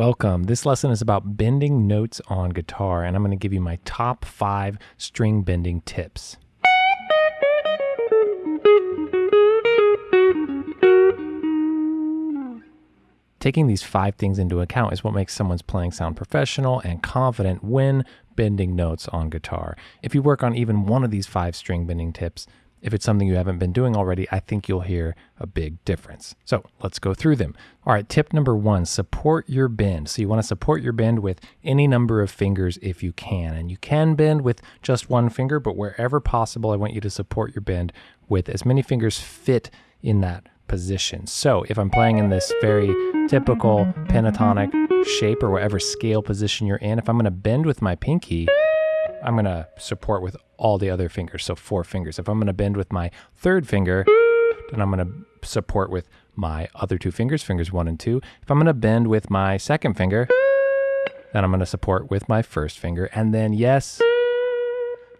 Welcome. This lesson is about bending notes on guitar, and I'm going to give you my top five string bending tips. Taking these five things into account is what makes someone's playing sound professional and confident when bending notes on guitar. If you work on even one of these five string bending tips, if it's something you haven't been doing already, I think you'll hear a big difference. So let's go through them. All right, tip number one support your bend. So you want to support your bend with any number of fingers if you can. And you can bend with just one finger, but wherever possible, I want you to support your bend with as many fingers fit in that position. So if I'm playing in this very typical pentatonic shape or whatever scale position you're in, if I'm going to bend with my pinky, I'm going to support with all the other fingers, so four fingers. If I'm going to bend with my third finger, then I'm going to support with my other two fingers, fingers one and two. If I'm going to bend with my second finger, then I'm going to support with my first finger. And then, yes,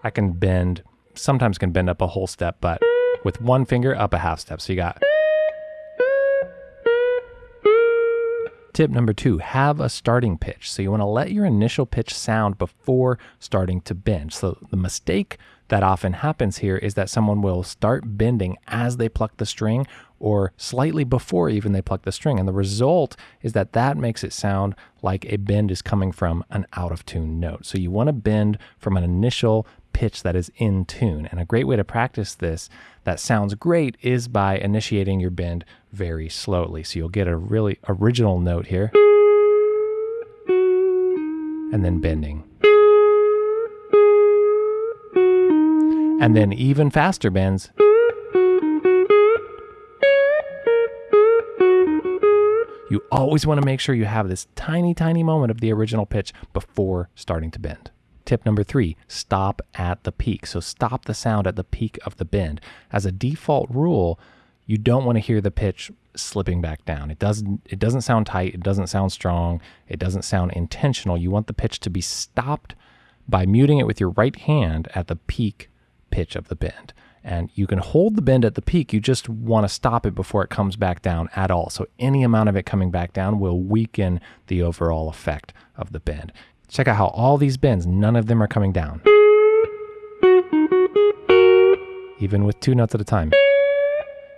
I can bend, sometimes can bend up a whole step, but with one finger up a half step. So you got Tip number two, have a starting pitch. So you want to let your initial pitch sound before starting to bend. So the mistake that often happens here is that someone will start bending as they pluck the string or slightly before even they pluck the string. And the result is that that makes it sound like a bend is coming from an out of tune note. So you want to bend from an initial pitch that is in tune. And a great way to practice this that sounds great is by initiating your bend very slowly. So you'll get a really original note here and then bending. And then even faster bends. You always want to make sure you have this tiny, tiny moment of the original pitch before starting to bend. Tip number three, stop at the peak. So stop the sound at the peak of the bend. As a default rule, you don't want to hear the pitch slipping back down. It doesn't it doesn't sound tight, it doesn't sound strong, it doesn't sound intentional. You want the pitch to be stopped by muting it with your right hand at the peak pitch of the bend. And you can hold the bend at the peak, you just want to stop it before it comes back down at all. So any amount of it coming back down will weaken the overall effect of the bend. Check out how all these bends, none of them are coming down. Even with two notes at a time.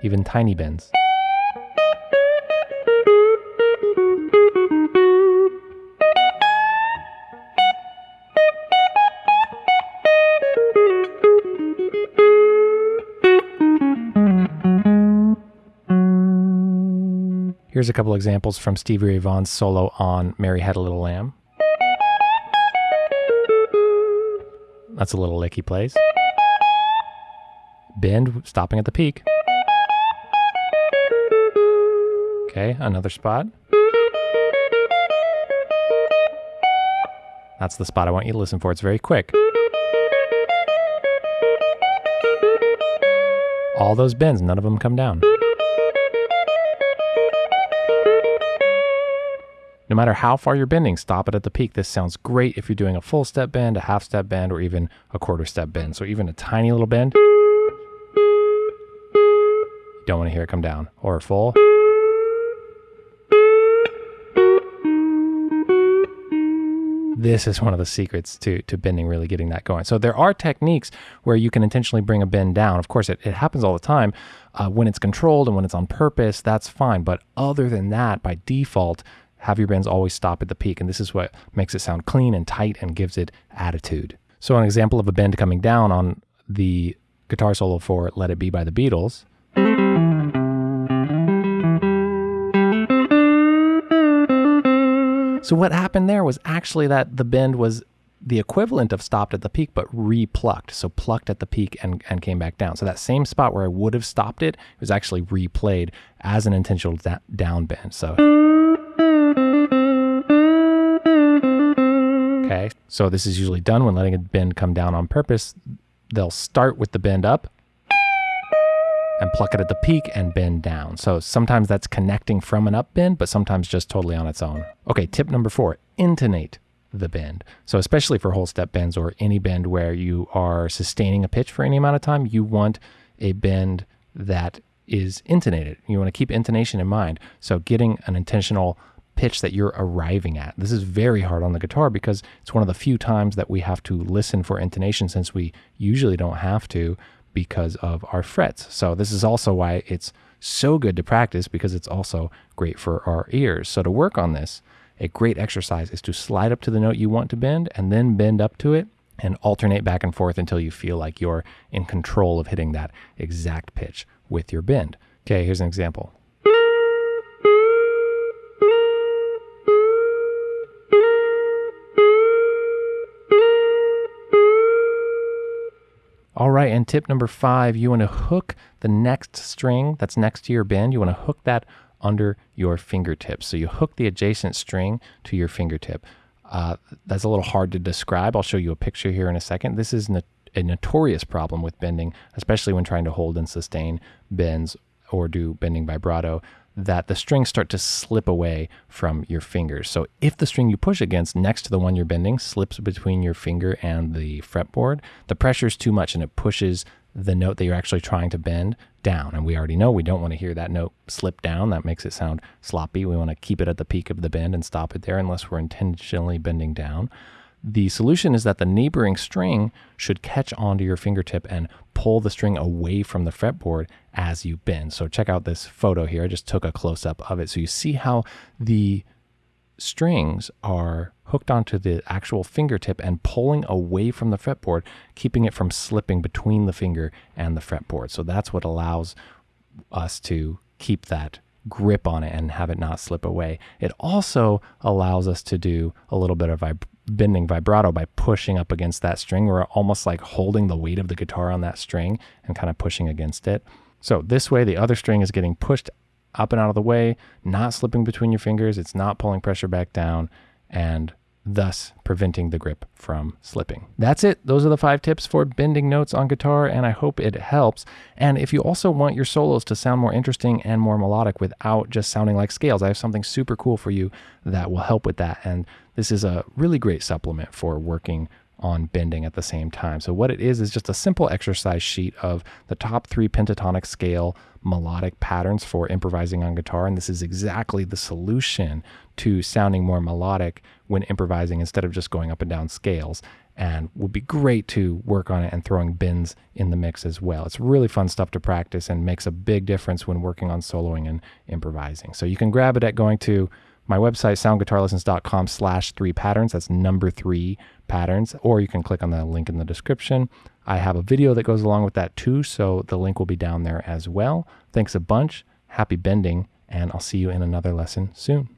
Even tiny bends. Here's a couple examples from Stevie Ray Vaughan's solo on Mary Had a Little Lamb. That's a little lick he plays. Bend, stopping at the peak. Okay, another spot. That's the spot I want you to listen for. It's very quick. All those bends, none of them come down. No matter how far you're bending, stop it at the peak. This sounds great if you're doing a full step bend, a half step bend, or even a quarter step bend. So even a tiny little bend, you don't want to hear it come down. Or full. This is one of the secrets to, to bending really getting that going. So there are techniques where you can intentionally bring a bend down. Of course, it, it happens all the time. Uh, when it's controlled and when it's on purpose, that's fine. But other than that, by default, have your bends always stop at the peak. And this is what makes it sound clean and tight and gives it attitude. So, an example of a bend coming down on the guitar solo for Let It Be by the Beatles. So, what happened there was actually that the bend was the equivalent of stopped at the peak, but re-plucked. So plucked at the peak and, and came back down. So that same spot where I would have stopped it was actually replayed as an intentional da- down bend. So. So this is usually done when letting a bend come down on purpose. They'll start with the bend up and pluck it at the peak and bend down. So sometimes that's connecting from an up bend, but sometimes just totally on its own. Okay, tip number four intonate the bend. So especially for whole step bends or any bend where you are sustaining a pitch for any amount of time, you want a bend that is intonated. You want to keep intonation in mind. So getting an intentional pitch that you're arriving at. This is very hard on the guitar because it's one of the few times that we have to listen for intonation since we usually don't have to because of our frets. So this is also why it's so good to practice because it's also great for our ears. So to work on this, a great exercise is to slide up to the note you want to bend and then bend up to it and alternate back and forth until you feel like you're in control of hitting that exact pitch with your bend. Okay, here's an example. All right, and tip number five, you want to hook the next string that's next to your bend. You want to hook that under your fingertips. So you hook the adjacent string to your fingertip. Uh, that's a little hard to describe. I'll show you a picture here in a second. This is a notorious problem with bending, especially when trying to hold and sustain bends or do bending vibrato that the strings start to slip away from your fingers. So if the string you push against next to the one you're bending slips between your finger and the fretboard, the pressure is too much and it pushes the note that you're actually trying to bend down. And we already know we don't want to hear that note slip down. That makes it sound sloppy. We want to keep it at the peak of the bend and stop it there unless we're intentionally bending down. The solution is that the neighboring string should catch onto your fingertip and pull the string away from the fretboard as you bend. So check out this photo here. I just took a close up of it. So you see how the strings are hooked onto the actual fingertip and pulling away from the fretboard, keeping it from slipping between the finger and the fretboard. So that's what allows us to keep that grip on it and have it not slip away. It also allows us to do a little bit of vib- bending vibrato by pushing up against that string. We're almost like holding the weight of the guitar on that string and kind of pushing against it. So this way, the other string is getting pushed up and out of the way, not slipping between your fingers. It's not pulling pressure back down and thus preventing the grip from slipping. That's it. Those are the five tips for bending notes on guitar, and I hope it helps. And if you also want your solos to sound more interesting and more melodic without just sounding like scales, I have something super cool for you that will help with that. And this is a really great supplement for working on bending at the same time. So, what it is is just a simple exercise sheet of the top three pentatonic scale melodic patterns for improvising on guitar. And this is exactly the solution to sounding more melodic when improvising instead of just going up and down scales. And would be great to work on it and throwing bends in the mix as well. It's really fun stuff to practice and makes a big difference when working on soloing and improvising. So, you can grab it at going to my website, soundguitarlessons.com slash three patterns. That's number three patterns, or you can click on the link in the description. I have a video that goes along with that too, so the link will be down there as well. Thanks a bunch. Happy bending, and I'll see you in another lesson soon.